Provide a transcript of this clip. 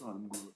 算了